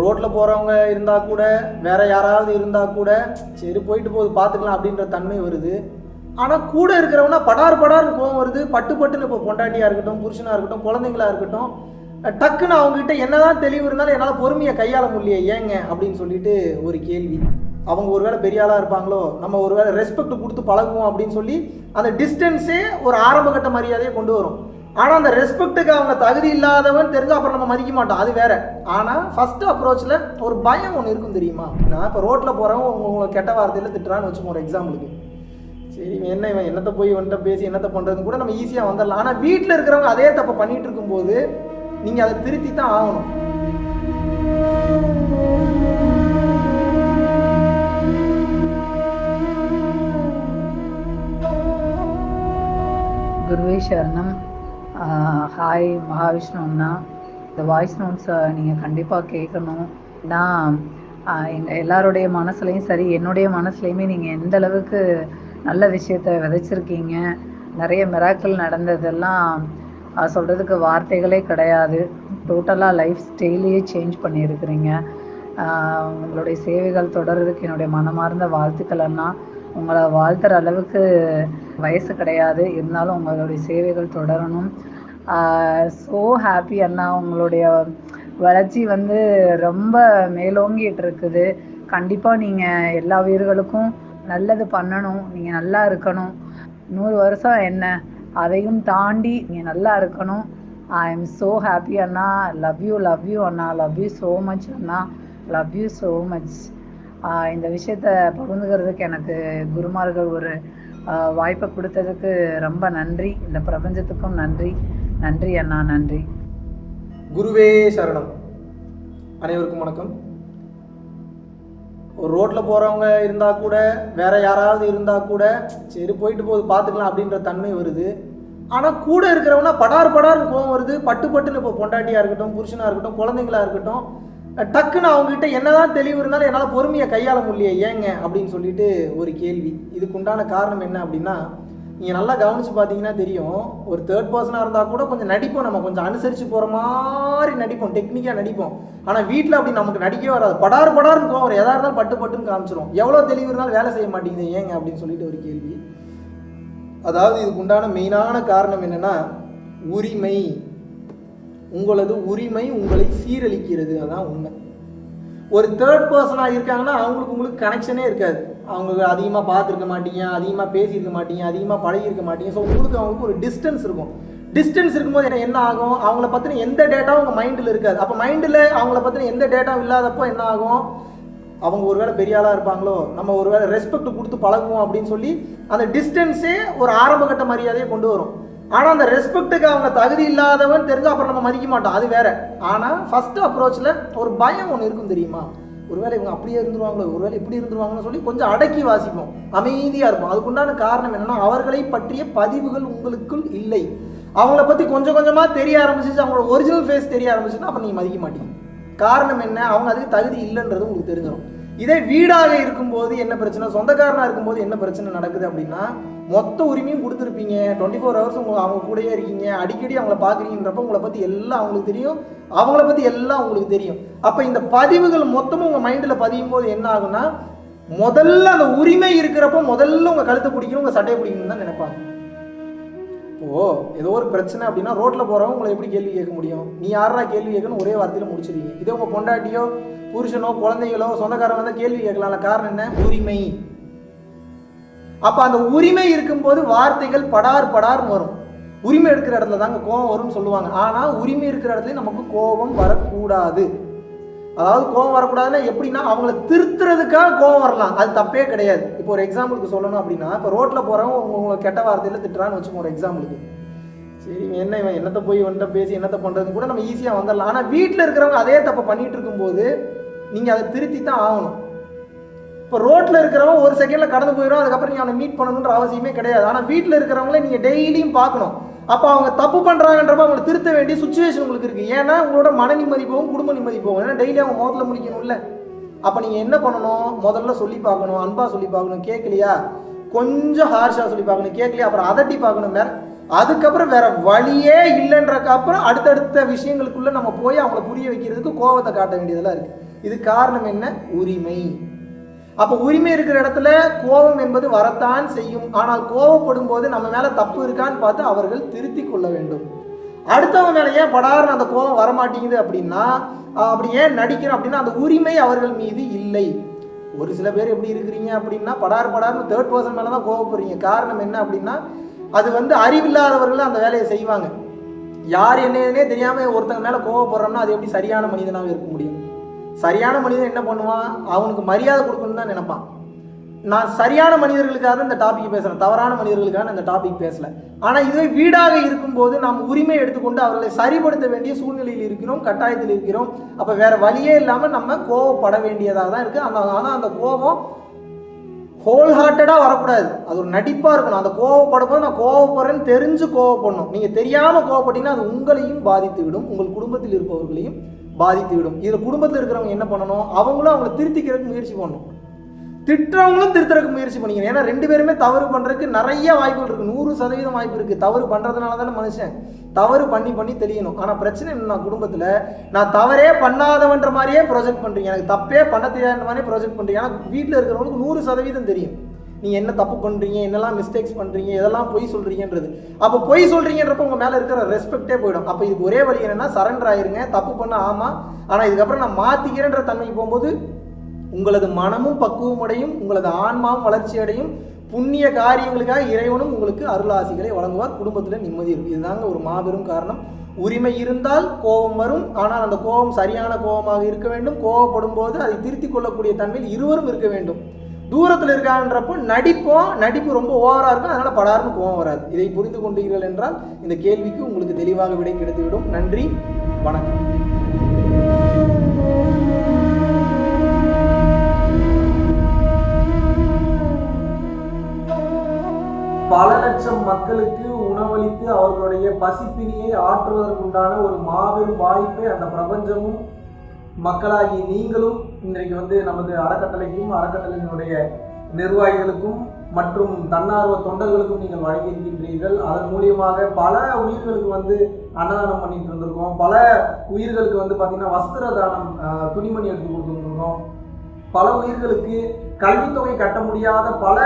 ரோட்டில் போகிறவங்க இருந்தால் கூட வேற யாராவது இருந்தால் கூட சரி போயிட்டு போகுது பார்த்துக்கலாம் அப்படின்ற தன்மை வருது. ஆனால் கூட இருக்கிறவனா படார் படார்னு கோவம் வருது. பட்டு பட்டுன்னு இப்போ பொண்டாட்டியாக இருக்கட்டும் புருஷனாக இருக்கட்டும் குழந்தைங்களா இருக்கட்டும் டக்குன்னு அவங்ககிட்ட என்னதான் தெளிவு இருந்தாலும் என்னால் பொறுமையை கையாள முடியல ஏங்க அப்படின்னு சொல்லிட்டு ஒரு கேள்வி. அவங்க ஒருவேளை பெரிய ஆளாக இருப்பாங்களோ நம்ம ஒருவேளை ரெஸ்பெக்ட் கொடுத்து பழகுவோம் அப்படின்னு சொல்லி அந்த டிஸ்டன்ஸே ஒரு ஆரம்பகட்ட மரியாதையை கொண்டு வரும். ஆனால் அந்த ரெஸ்பெக்ட்டுக்கு அவங்க தகுதி இல்லாதவன் தெரிஞ்சு அப்புறம் நம்ம மதிக்க மாட்டோம். அது வேற. ஆனால் ஃபர்ஸ்ட் அப்ரோச்சில் ஒரு பயம் ஒன்று இருக்கும் தெரியுமா? நான் இப்போ ரோட்டில் போகிறவங்க உங்களை கெட்ட வார்த்தையில் திட்டுறான்னு வச்சுக்கோ ஒரு எக்ஸாம்பிளுக்கு சரி இவன் என்ன இவன் என்னத்தை போய் இவன்கிட்ட பேசி என்னத்தை பண்ணுறதுன்னு கூட நம்ம ஈஸியாக வந்துடலாம் ஆனால் வீட்டில் இருக்கிறவங்க அதே தப்பை பண்ணிகிட்டு இருக்கும்போது நீங்கள் அதை திருத்தி தான் ஆகணும். குருவே சரணம். ஹாய் மகாவிஷ்ணுன்னா. இந்த வாய்ஸ் நோட்ஸை நீங்கள் கண்டிப்பாக கேட்கணும் நான் எங்கள் எல்லாருடைய மனசுலையும் சரி என்னுடைய மனசுலையுமே நீங்கள் எந்த அளவுக்கு நல்ல விஷயத்த விதைச்சிருக்கீங்க நிறைய மிராக்கள் நடந்ததெல்லாம் சொல்கிறதுக்கு வார்த்தைகளே கிடையாது. டோட்டலாக லைஃப் ஸ்டைலையே சேஞ்ச் பண்ணியிருக்கிறீங்க. உங்களுடைய சேவைகள் தொடர்றதுக்கு என்னுடைய மனமார்ந்த வாழ்த்துக்கள் அண்ணா. உங்களை வாழ்த்துற அளவுக்கு வயசு கிடையாது. இருந்தாலும் உங்களுடைய சேவைகள் தொடரணும். ஸோ ஹாப்பி அண்ணா. உங்களுடைய வளர்ச்சி வந்து ரொம்ப மேலோங்கிட்டு இருக்குது. கண்டிப்பாக நீங்கள் எல்லா வீரர்களுக்கும் நல்லது பண்ணணும். நீங்கள் நல்லா இருக்கணும். நூறு வருஷம் என்ன? அதையும் தாண்டி நீங்கள் நல்லா இருக்கணும். ஐ எம் ஸோ ஹாப்பி அண்ணா. லவ் யூ லவ் யூ அண்ணா. லவ் யூ ஸோ மச் அண்ணா. லவ் யூ ஸோ மச் இந்த விஷயத்த பகிர்ந்துக்கிறதுக்கு எனக்கு குருமார்கள் ஒரு வாய்ப்பை கொடுத்ததுக்கு ரொம்ப நன்றி. இந்த பிரபஞ்சத்துக்கும் நன்றி. நன்றி அண்ணா நன்றி. குருவே சரணம். அனைவருக்கும் வணக்கம். ஒரு ரோட்டில் போகிறவங்க இருந்தால் கூட வேற யாராவது இருந்தால் கூட சரி போயிட்டு போகுது பார்த்துக்கலாம் அப்படின்ற தன்மை வருது. ஆனால் கூட இருக்கிறவனா படார் படார்னு கோவம் வருது. பட்டு பட்டுன்னு இப்போ பொண்டாட்டியாக இருக்கட்டும் புருஷனாக இருக்கட்டும் குழந்தைங்களா இருக்கட்டும் டக்குன்னு அவங்ககிட்ட என்னதான் தெளிவு இருந்தாலும் என்னால் பொறுமையை கையாள முடியல ஏங்க அப்படின்னு சொல்லிட்டு ஒரு கேள்வி. இதுக்கு உண்டான காரணம் என்ன அப்படின்னா நீங்கள் நல்லா கவனிச்சு பார்த்தீங்கன்னா தெரியும் ஒரு தேர்ட் பர்சனாக இருந்தால் கூட கொஞ்சம் நடிப்போம் நம்ம கொஞ்சம் அனுசரித்து போகிற மாதிரி நடிப்போம் டெக்னிக்காக நடிப்போம். ஆனால் வீட்டில் அப்படி நமக்கு நடிக்கவே வராது. படார் படார்னு போவோம் எதாக இருந்தாலும் பட்டு பட்டுன்னு காமிச்சிரும். எவ்வளோ தெளிவு இருந்தாலும் வேலை செய்ய மாட்டேங்குது ஏங்க அப்படின்னு சொல்லிட்டு ஒரு கேள்வி. அதாவது இதுக்கு உண்டான மெயினான காரணம் என்னென்னா உரிமை. உங்களது உரிமை உங்களை சீரழிக்கிறது அதான் உண்மை. ஒரு தேர்ட் பர்சனாக இருக்காங்கன்னா அவங்களுக்கு உங்களுக்கு கனெக்ஷனே இருக்காது. அவங்க அதிகமாக பார்த்துருக்க மாட்டீங்க அதிகமாக பேசியிருக்க மாட்டீங்க அதிகமாக பழகியிருக்க மாட்டீங்க. ஸோ உங்களுக்கு அவங்களுக்கு ஒரு டிஸ்டன்ஸ் இருக்கும். டிஸ்டன்ஸ் இருக்கும்போது என்ன என்ன ஆகும்? அவங்கள பற்றின எந்த டேட்டாவும் உங்கள் மைண்டில் இருக்காது. அப்போ மைண்டில் அவங்கள பற்றின எந்த டேட்டாவும் இல்லாதப்போ என்ன ஆகும்? அவங்க ஒரு வேளை பெரிய ஆளாக இருப்பாங்களோ? நம்ம ஒரு வேளை ரெஸ்பெக்ட் கொடுத்து பழகுவோம் அப்படின்னு சொல்லி அந்த டிஸ்டன்ஸே ஒரு ஆரம்பகட்ட மரியாதையை கொண்டு வரும். ஆனால் அந்த ரெஸ்பெக்ட்டுக்கு அவங்க தகுதி இல்லாதவன் தெரிஞ்சு அப்புறம் நம்ம மதிக்க மாட்டோம். அது வேற. ஆனால் ஃபஸ்ட்டு அப்ரோச்சில் ஒரு பயம் ஒன்று இருக்கும் தெரியுமா? ஒருவேளை இவங்க அப்படியே இருந்துருவாங்களோ ஒருவேளை இப்படி இருந்துருவாங்கன்னு சொல்லி கொஞ்சம் அடக்கி வாசிப்போம். அமைதியாக இருப்போம். அதுக்குண்டான காரணம் என்னன்னா அவர்களை பற்றிய பதிவுகள் உங்களுக்குள் இல்லை. அவங்கள பற்றி கொஞ்சம் கொஞ்சமாக தெரிய ஆரம்பிச்சிச்சு அவங்களோட ஒரிஜினல் ஃபேஸ் தெரிய ஆரம்பிச்சுன்னா அப்போ நீங்கள் மதிக்க மாட்டீங்க. காரணம் என்ன? அவங்க அதுக்கு தகுதி இல்லைன்றது உங்களுக்கு தெரிஞ்சிடும் இதே வீடாக இருக்கும்போது என்ன பிரச்சனை? சொந்தக்காரனாக இருக்கும்போது என்ன பிரச்சனை நடக்குது அப்படின்னா மொத்த உரிமையும் கொடுத்துருப்பீங்க. டுவெண்ட்டி ஃபோர் ஹவர்ஸ் உங்க அவங்க கூடயே இருக்கீங்க. அடிக்கடி அவங்கள பார்க்குறீங்கன்றப்ப உங்களை பற்றி எல்லாம் அவங்களுக்கு தெரியும். அவங்கள பற்றி எல்லாம் உங்களுக்கு தெரியும். அப்போ இந்த பதிவுகள் மொத்தமும் உங்கள் மைண்டில் பதியும் போது என்ன ஆகுன்னா முதல்ல அந்த உரிமை இருக்கிறப்ப முதல்ல உங்கள் கழுத்தை பிடிக்கணும் உங்கள் சட்டையை பிடிக்கணும்னு தான் நினைப்பாங்க. இப்போது ஏதோ ஒரு பிரச்சனை அப்படின்னா ரோட்டில் போகிறவங்க உங்களை எப்படி கேள்வி கேட்க முடியும்? நீ யாரா கேள்வி கேட்கணும் ஒரே வார்த்தையில் முடிச்சிருவீங்க இதே உங்கள் பொண்டாட்டியோ புருஷனோ குழந்தைகளோ சொந்தக்காரங்க தான் கேள்வி கேட்கலாம்ல. காரணம் என்ன? உரிமை. அப்போ அந்த உரிமை இருக்கும்போது வார்த்தைகள் படார் படார்னு வரும். உரிமை இருக்கிற இடத்துல தாங்க கோபம் வரும்னு சொல்லுவாங்க. ஆனால் உரிமை இருக்கிற இடத்துல நமக்கு கோபம் வரக்கூடாது. அதாவது கோபம் வரக்கூடாதுன்னா எப்படின்னா அவங்கள திருத்துறதுக்காக கோபம் வரலாம். அது தப்பே கிடையாது. இப்போ ஒரு எக்ஸாம்பிளுக்கு சொல்லணும் அப்படின்னா இப்போ ரோட்டில் போகிறவங்க உங்களை கெட்ட வார்த்தையில் திட்டுறான்னு வச்சுக்கோ ஒரு எக்ஸாம்பிளுக்கு சரி இவன் என்ன இவன் என்னத்தை போய் வந்துட்ட பேசி என்னத்தை பண்ணுறதுன்னு கூட நம்ம ஈஸியாக வந்துடலாம் ஆனால் வீட்டில் இருக்கிறவங்க அதே தப்பை பண்ணிட்டு இருக்கும்போது நீங்கள் அதை திருத்தி தான் ஆகணும். இப்போ ரோட்டில் இருக்கிறவன் ஒரு செகண்டில் கடந்து போயிடும் அதுக்கப்புறம் நீங்கள் அவனை மீட் பண்ணணுன்ற அவசியமே கிடையாது. ஆனால் வீட்டில் இருக்கிறவங்களே நீங்கள் டெய்லியும் பார்க்கணும். அப்போ அவங்க தப்பு பண்ணுறாங்கன்றப்ப அவங்களை திருத்த வேண்டிய சுச்சுவேஷன் உங்களுக்கு இருக்குது ஏன்னா உங்களோட மன நிம்மதி போகும் குடும்ப நிம்மதி போகும். ஏன்னா டெய்லி அவங்க முகத்தில் முடிக்கணும்ல. அப்போ நீங்கள் என்ன பண்ணணும்? முதல்ல சொல்லி பார்க்கணும் அன்பாக சொல்லி பார்க்கணும். கேட்கலையா? கொஞ்சம் ஹார்ஷாக சொல்லி பார்க்கணும். கேட்கலையா? அப்புறம் அதட்டி பார்க்கணும் வேற. அதுக்கப்புறம் வேற வழியே இல்லைன்றக்கு அப்புறம் அடுத்தடுத்த விஷயங்களுக்குள்ள நம்ம போய் அவங்கள புரிய வைக்கிறதுக்கு கோவத்தை காட்ட வேண்டியதெல்லாம் இருக்கு. இது காரணம் என்ன? உரிமை. அப்போ உரிமை இருக்கிற இடத்துல கோபம் என்பது வரத்தான் செய்யும். ஆனால் கோபப்படும் போது நம்ம மேல தப்பு இருக்கான்னு பார்த்து அவர்கள் திருத்தி கொள்ள வேண்டும். அடுத்தவங்க மேல ஏன் படாருன்னு அந்த கோபம் வரமாட்டேங்குது அப்படின்னா அப்படி ஏன் நடிக்கிறோம் அப்படின்னா அந்த உரிமை அவர்கள் மீது இல்லை. ஒரு சில பேர் எப்படி இருக்கிறீங்க அப்படின்னா படார் படார்னு தேர்ட் பர்சன் மேல தான் கோவப்படுறீங்க காரணம் என்ன அப்படின்னா அது வந்து அறிவில்லாதவர்கள் அந்த வேலையை செய்வாங்க. யார் என்னன்னே தெரியாம ஒருத்தங்க மேல கோவப்படுறோம்னா அது எப்படி சரியான மனிதனாக இருக்க முடியும்? சரியான மனிதன் என்ன பண்ணுவான்? அவனுக்கு மரியாதை கொடுக்கணும்னு தான் நினைப்பான். நான் சரியான மனிதர்களுக்காக இந்த டாபிக் பேசுகிறேன் தவறான மனிதர்களுக்காக இந்த டாபிக் பேசலை. ஆனால் இதுவே வீடாக இருக்கும்போது நாம் உரிமை எடுத்துக்கொண்டு அவர்களை சரிப்படுத்த வேண்டிய சூழ்நிலையில் இருக்கிறோம் கட்டாயத்தில் இருக்கிறோம். அப்போ வேறு வழியே இல்லாமல் நம்ம கோவப்பட வேண்டியதாக தான் இருக்குது அந்த ஆனால் அந்த கோபம் ஹோல் ஹார்ட்டடாக வரக்கூடாது. அது ஒரு நடிப்பாக இருக்கணும். அந்த கோவப்படும் போது நான் கோவப்படுறேன்னு தெரிஞ்சு கோவப்படணும். நீங்கள் தெரியாமல் கோவப்பட்டீங்கன்னா அது உங்களையும் பாதித்து விடும் உங்கள் குடும்பத்தில் இருப்பவர்களையும் பாதித்து விடும் இதில் குடும்பத்தில் இருக்கிறவங்க என்ன பண்ணணும்? அவங்களும் அவங்கள திருத்திக்கிறதுக்கு முயற்சி பண்ணணும். திட்டுறவங்களும் திருத்துறதுக்கு முயற்சி பண்ணிக்கணும். ஏன்னா ரெண்டு பேருமே தவறு பண்ணுறதுக்கு நிறைய வாய்ப்புகள் இருக்குது நூறு சதவீதம் வாய்ப்பு இருக்குது தவறு பண்ணுறதுனால தானே மனுஷன். தவறு பண்ணி பண்ணி தெரியணும் ஆனால் பிரச்சனை என்ன குடும்பத்தில் நான் தவறே பண்ணாதவன்ற மாதிரியே ப்ரொஜெக்ட் பண்ணுறீங்க எனக்கு தப்பே பண்ண தெரியாத மாதிரியே ப்ரொஜெக்ட் பண்ணுறீங்க ஆனால் வீட்டில் இருக்கிறவங்களுக்கு நூறு சதவீதம் தெரியும். நீங்கள் என்ன தப்பு பண்ணுறீங்க என்னெல்லாம் மிஸ்டேக்ஸ் பண்ணுறீங்க எதெல்லாம் பொய் சொல்கிறீங்கன்றது அப்போ பொய் சொல்கிறீங்கன்றப்ப உங்கள் மேலே இருக்கிற ரெஸ்பெக்டே போயிடும். அப்போ இதுக்கு ஒரே வழி என்னன்னா சரண்டர் ஆயிருங்க. தப்பு பண்ண ஆமாம் ஆனால் இதுக்கப்புறம் நான் மாற்றிக்கிறேன்ற தன்மைக்கு போகும்போது உங்களது மனமும் பக்குவம் அடையும் உங்களது ஆன்மாவும் வளர்ச்சி அடையும். புண்ணிய காரியங்களுக்காக இறைவனும் உங்களுக்கு அருளாசிகளை வழங்குவார். குடும்பத்தில் நிம்மதி இருக்கும். இதுதாங்க ஒரு மாபெரும் காரணம். உரிமை இருந்தால் கோபம் வரும். ஆனால் அந்த கோபம் சரியான கோபமாக இருக்க வேண்டும். கோபப்படும் போது அதை திருத்திக் கொள்ளக்கூடிய தன்மையில் இருவரும் இருக்க வேண்டும். தூரத்தில் இருக்கான்றப்போ நடிப்போம் நடிப்பு ரொம்ப ஓவராக இருக்கும். அதனால் படார்னு கோபம் வராது. இதை புரிந்து கொண்டீர்கள் என்றால் இந்த கேள்விக்கு உங்களுக்கு தெளிவாக விடை கிடைத்துவிடும். நன்றி. வணக்கம். பல லட்சம் மக்களுக்கு உணவளித்து அவர்களுடைய பசிப்பினியை ஆற்றுவதற்குண்டான ஒரு மாபெரும் வாய்ப்பை அந்த பிரபஞ்சமும் மக்களாகி நீங்களும் இன்றைக்கு வந்து நமது அறக்கட்டளைக்கும் அறக்கட்டளையினுடைய நிர்வாகிகளுக்கும் மற்றும் தன்னார்வ தொண்டர்களுக்கும் நீங்கள் வழங்கியிருக்கின்றீர்கள். அதன் மூலியமாக பல உயிர்களுக்கு வந்து அன்னதானம் பண்ணிட்டு இருந்திருக்கோம். பல உயிர்களுக்கு வந்து பார்த்தீங்கன்னா வஸ்திர தானம் துணிமணி எடுத்து கொடுத்துருந்துருக்கோம் பல உயிர்களுக்கு கல்வித்தொகை கட்ட முடியாத பல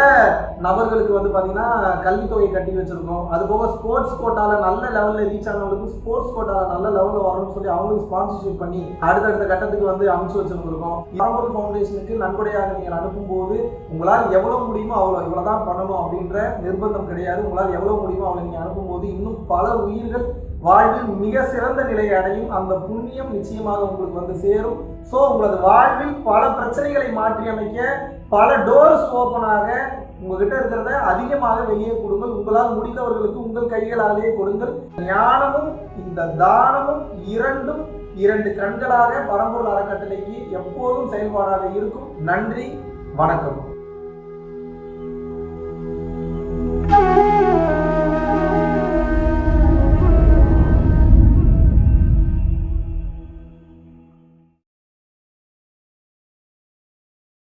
நபர்களுக்கு வந்து பார்த்தீங்கன்னா கல்வித்தொகை கட்டி வச்சுருக்கோம். அது போக ஸ்போர்ட்ஸ் கோட்டாவில் நல்ல லெவலில் ரீச் ஆனவங்களுக்கு ஸ்போர்ட்ஸ் கோட்டாவில் நல்ல லெவலில் வரணும்னு சொல்லி அவங்களுக்கு ஸ்பான்சர்ஷிப் பண்ணி அடுத்தடுத்த கட்டத்துக்கு வந்து அமைச்சு வச்சிருந்திருக்கோம். பரம்பொருள் ஃபவுண்டேஷனுக்கு நன்கொடையாக நீங்கள் அனுப்பும்போது உங்களால் எவ்வளோ முடியுமோ அவ்வளோ இவ்வளோ தான் பண்ணணும் அப்படின்ற நிர்பந்தம் கிடையாது. உங்களால் எவ்வளோ முடியுமோ அவ்வளோ நீங்கள் அனுப்பும்போது இன்னும் பல உயிர்கள் வாழ்வில் மிக சிறந்த நிலையை அடையும் அந்த புண்ணியம் நிச்சயமாக உங்களுக்கு வந்து சேரும். ஸோ உங்களது வாழ்வில் பல பிரச்சனைகளை மாற்றி அமைக்க பல டோர்ஸ் ஓப்பனாக உங்ககிட்ட இருக்கிறத அதிகமாக வெளியே கொடுங்கள். உங்களால் முடிந்தவர்களுக்கு உங்கள் கைகளாலேயே கொடுங்கள். ஞானமும் இந்த தானமும் இரண்டும் இரண்டு கண்களாக பரம்பொருள் அறக்கட்டளைக்கு எப்போதும் செயல்பாடாக இருக்கும். நன்றி வணக்கம்.